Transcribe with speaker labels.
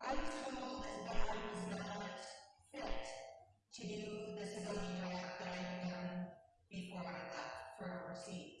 Speaker 1: I was told that God was not fit to do the civilian job that I had done before I left for overseas.